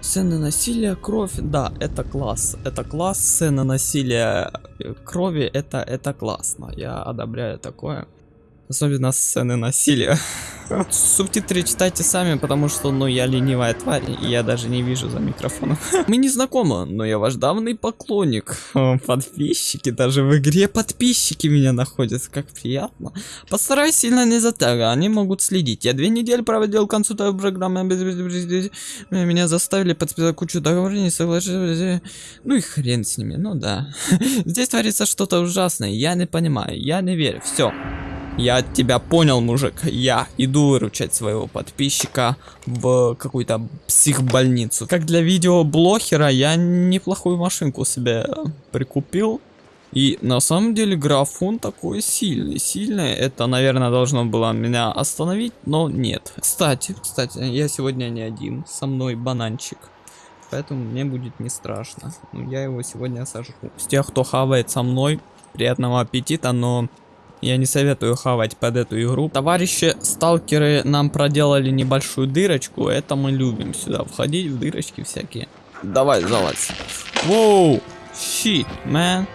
Сцены насилия, кровь, да, это класс. Это класс, сцены насилия, э, крови, это, это классно. Я одобряю такое. Особенно сцены насилия. Субтитры читайте сами, потому что, ну, я ленивая тварь, и я даже не вижу за микрофоном. Мы не знакомы, но я ваш давний поклонник. Подписчики, даже в игре подписчики меня находят, как приятно. Постараюсь сильно не затягивать, они могут следить. Я две недели проводил консультацию программы, меня заставили подписать кучу договорений, соглашения. Ну и хрен с ними, ну да. Здесь творится что-то ужасное, я не понимаю, я не верю, все. Я тебя понял, мужик. Я иду выручать своего подписчика в какую-то психбольницу. Как для видеоблогера я неплохую машинку себе прикупил. И на самом деле графон такой сильный. Сильный. Это, наверное, должно было меня остановить, но нет. Кстати, кстати, я сегодня не один. Со мной бананчик. Поэтому мне будет не страшно. Я его сегодня сожру. С тех, кто хавает со мной, приятного аппетита, но я не советую хавать под эту игру. Товарищи сталкеры нам проделали небольшую дырочку. Это мы любим сюда входить в дырочки всякие. Давай, залазь. Воу, щит, man.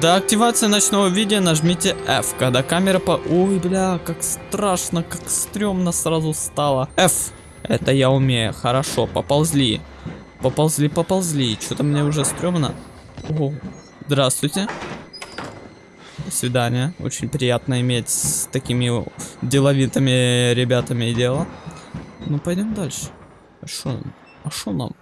До активации ночного видео нажмите F, когда камера по... Ой, бля, как страшно, как стрёмно сразу стало. F, это я умею, хорошо, поползли. Поползли, поползли, что-то мне уже стрёмно. О, здравствуйте. Свидания. Очень приятно иметь с такими деловитыми ребятами дело. Ну, пойдем дальше. А шо, а шо нам?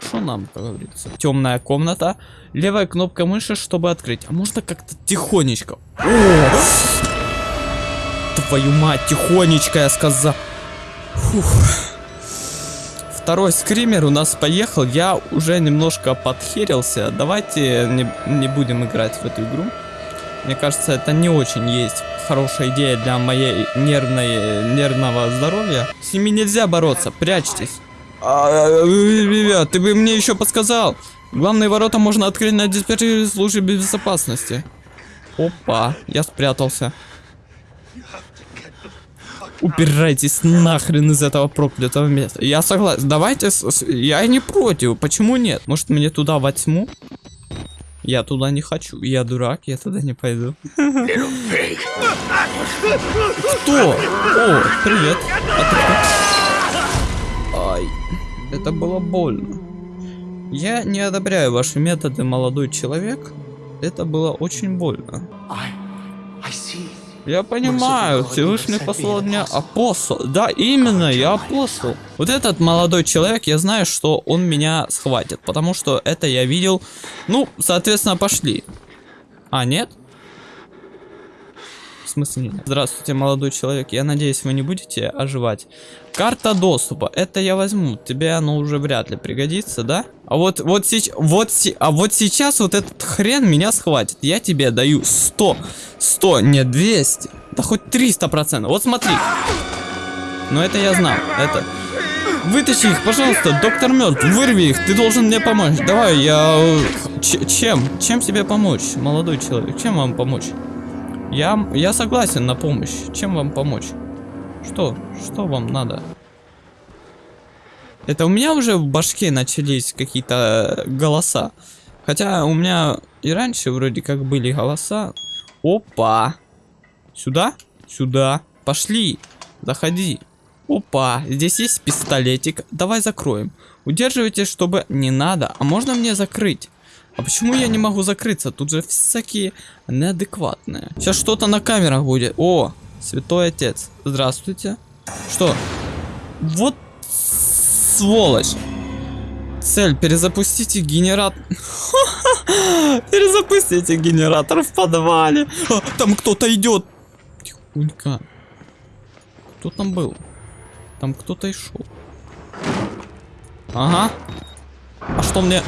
Что нам, как говорится? Темная комната. Левая кнопка мыши, чтобы открыть. А можно как-то тихонечко? Твою мать, тихонечко я сказал. Фух. Второй скример у нас поехал. Я уже немножко подхерился. Давайте не, не будем играть в эту игру. Мне кажется, это не очень есть хорошая идея для моей нервной, нервного здоровья. С ними нельзя бороться, прячьтесь. А, ребят, ты бы мне еще подсказал. Главные ворота можно открыть на диспетчере службы безопасности. Опа, я спрятался. Убирайтесь нахрен из этого проклятого места. Я согласен. Давайте, я не против. Почему нет? Может мне туда во тьму? Я туда не хочу. Я дурак, я туда не пойду. Кто? О, привет. Ай, это было больно. Я не одобряю ваши методы, молодой человек. Это было очень больно. Я понимаю, Всевышний послал меня апостол. Да, именно, я апостол. Вот этот молодой человек, я знаю, что он меня схватит, потому что это я видел. Ну, соответственно, пошли. А, нет? В смысле нет? Здравствуйте, молодой человек. Я надеюсь, вы не будете оживать. Карта доступа. Это я возьму. Тебе оно уже вряд ли пригодится, да? А вот, вот, сейчас, вот, а вот сейчас вот этот хрен меня схватит. Я тебе даю 100. 100, не 200. Да хоть 300 процентов. Вот смотри. Но это я знал. Это... Вытащи их, пожалуйста, доктор мертв, вырви их, ты должен мне помочь. Давай, я... Ч чем? Чем тебе помочь, молодой человек? Чем вам помочь? Я, я согласен на помощь. Чем вам помочь? Что? Что вам надо? Это у меня уже в башке начались какие-то голоса. Хотя у меня и раньше вроде как были голоса. Опа. Сюда? Сюда. Пошли. Заходи. Опа. Здесь есть пистолетик. Давай закроем. Удерживайте, чтобы... Не надо. А можно мне закрыть? А почему я не могу закрыться? Тут же всякие неадекватные. Сейчас что-то на камерах будет. О, святой отец. Здравствуйте. Что? Вот сволочь. Цель, перезапустите генератор. Перезапустите генератор в подвале. А, там кто-то идет. Тихонько. Кто там был? Там кто-то и шел. Ага. А что мне...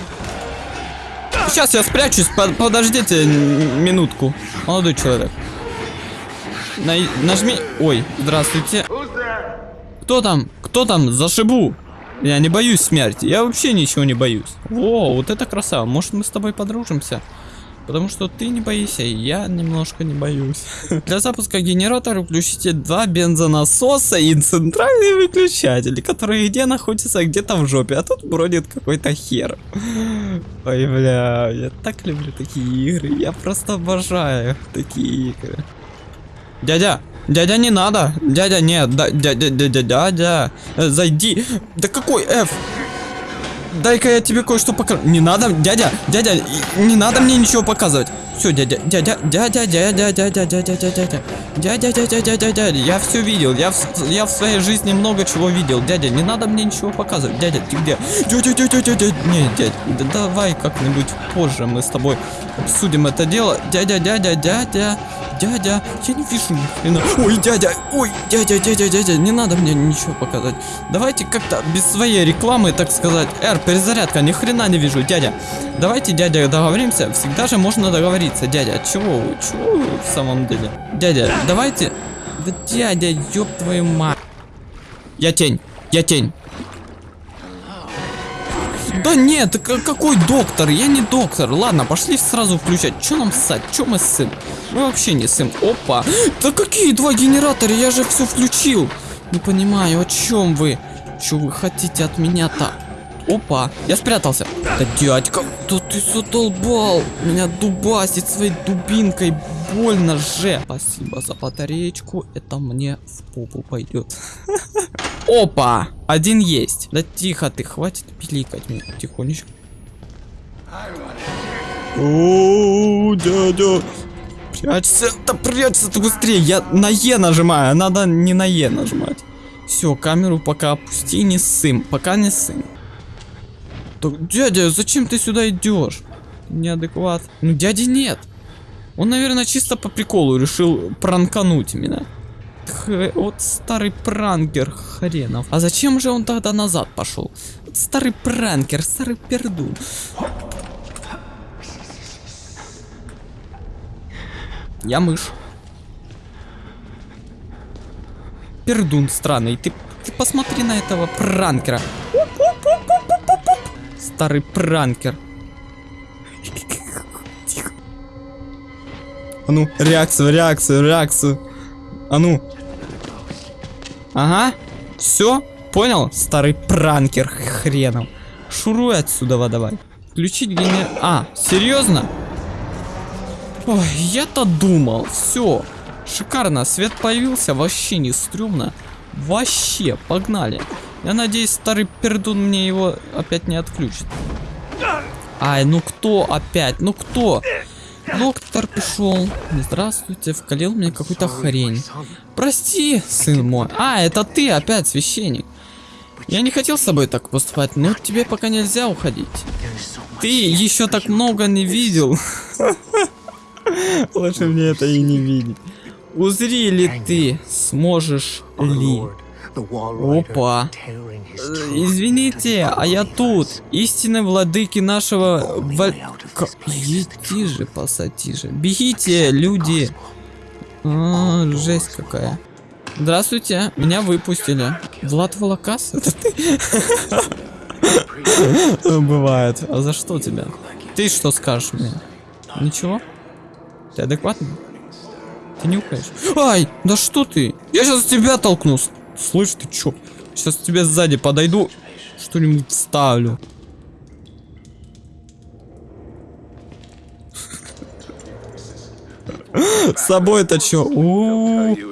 Сейчас я спрячусь, подождите минутку. Молодой человек. На нажми... Ой, здравствуйте. Кто там? Кто там? Зашибу. Я не боюсь смерти. Я вообще ничего не боюсь. О, вот это красава. Может мы с тобой подружимся? Потому что ты не боишься, и я немножко не боюсь. Для запуска генератора включите два бензонасоса и центральный выключатель, который где находится где-то в жопе, а тут бродит какой-то хер. Ой, бля, я так люблю такие игры, я просто обожаю такие игры. Дядя, дядя, не надо, дядя, нет, дядя, дядя, дядя, э, зайди. Да какой F? Дай-ка я тебе кое-что покажу. Не надо, дядя, дядя, не надо мне ничего показывать. Все, дядя, дядя, дядя, дядя, дядя, дядя, дядя, дядя, дядя, дядя, дядя, дядя, я все видел, я в, я в своей жизни много чего видел. Дядя, не надо мне ничего показывать. Дядя, ты где? Дядя, дядя, дядя, не, дядя, да давай как-нибудь позже мы с тобой обсудим это дело. Дядя, дядя, дядя, дядя, я не вижу ни хрена. Ой, дядя, ой, дядя, дядя, дядя, не надо мне ничего показать. Давайте как-то без своей рекламы, так сказать. Эр, перезарядка, ни хрена не вижу, дядя. Давайте, дядя, договоримся. Всегда же можно договориться, дядя. Чего чего в самом деле? Дядя, давайте. Да дядя, ёб твою мать. Я тень, я тень. Да нет, какой доктор? Я не доктор. Ладно, пошли сразу включать. Че нам ссать? Че мы ссым? Мы вообще не ссым. Опа. Да какие два генератора? Я же все включил. Не понимаю, о чем вы? Что вы хотите от меня-то? Опа, я спрятался. Да дядька, да ты задолбал. Меня дубасит своей дубинкой. Больно же. Спасибо за батареечку. Это мне в попу пойдет. Опа, один есть. Да тихо ты, хватит пиликать мне тихонечко. О, дядя. Прячься, да прячься ты быстрее. Я на Е нажимаю, надо не на Е нажимать. Все, камеру пока опусти, не ссым, пока не ссым. Так, дядя, зачем ты сюда идешь? Неадекват. Ну, дяди нет. Он, наверное, чисто по приколу решил пранкануть меня. Вот старый пранкер хренов. А зачем же он тогда назад пошел? Вот старый пранкер, старый пердун. Я мышь. Пердун странный. Ты, ты посмотри на этого пранкера. Старый пранкер. А ну, реакцию, реакцию, реакцию. А ну. Ага. Все? Понял? Старый пранкер хренов. Шуруй отсюда, давай. Включить генер... А, серьезно? Ой, я-то думал. Все. Шикарно. Свет появился. Вообще не стрёмно. Вообще. Погнали. Я надеюсь, старый пердун мне его опять не отключит. Ай, ну кто опять? Ну кто? Доктор пришел. Здравствуйте, вкалил мне какую-то хрень. Прости, сын мой. А, это ты опять, священник. Я не хотел с тобой так поступать, но тебе пока нельзя уходить. Ты еще так много не видел. Лучше мне это и не видеть. Узри ли ты сможешь ли? Опа. Извините, а я тут. Истинные владыки нашего... Валь... Иди же, посади же. Бегите, люди. А, жесть какая. Здравствуйте, меня выпустили. Влад Волокас? Это ты? Бывает. А за что тебя? Ты что скажешь мне? Ничего? Ты адекватный? Ты нюхаешь? Ай, да что ты? Я сейчас тебя толкну. Слышь, ты чё? Сейчас тебе сзади подойду, что-нибудь ставлю. С собой-то чё?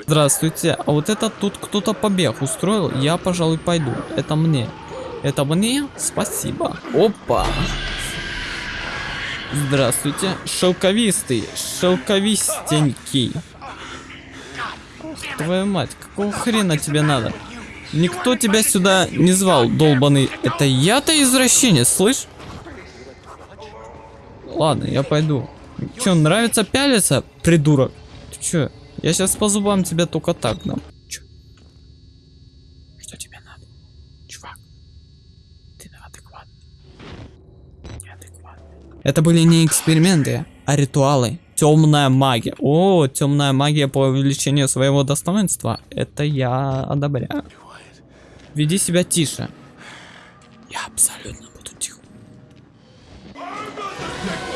Здравствуйте. А вот это тут кто-то побег устроил. Я, пожалуй, пойду. Это мне. Это мне? Спасибо. Опа. Здравствуйте. Шелковистый. Шелковистенький. Твою мать, какого хрена тебе надо? Никто тебя сюда не звал, долбаный. Это я-то извращенец, слышь? Ладно, я пойду. Че, нравится пялиться, придурок? Ты че? Я сейчас по зубам тебя только так дам. Че? Что тебе надо? Чувак, ты неадекватный. Неадекватный. Это были не эксперименты, а ритуалы. Темная магия. О, темная магия по увеличению своего достоинства. Это я одобряю. Веди себя тише. Я абсолютно буду тихо.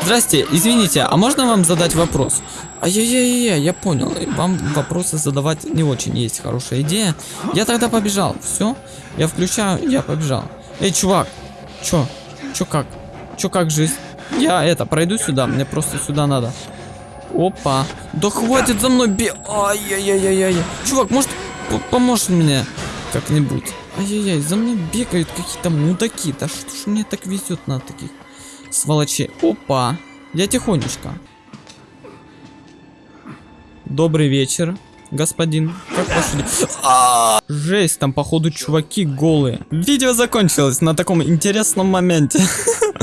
Здрасте, извините, а можно вам задать вопрос? Ай-яй-яй-яй, я понял. Вам вопросы задавать не очень есть хорошая идея. Я тогда побежал. Все, я включаю, я побежал. Эй, чувак, чё? Чё как? Чё как жизнь? Я это, пройду сюда, мне просто сюда надо. Опа. Да хватит за мной бе... Ай-яй-яй-яй-яй. Чувак, может, поможешь мне как-нибудь? Ай-яй-яй, за мной бегают какие-то мудаки. Да что ж мне так везет на таких сволочей? Опа. Я тихонечко. Добрый вечер, господин. Как дела? А, Жесть, там походу чуваки голые. Видео закончилось на таком интересном моменте.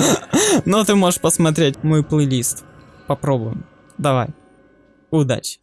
Но ты можешь посмотреть мой плейлист. Попробуем. Давай. Удачи.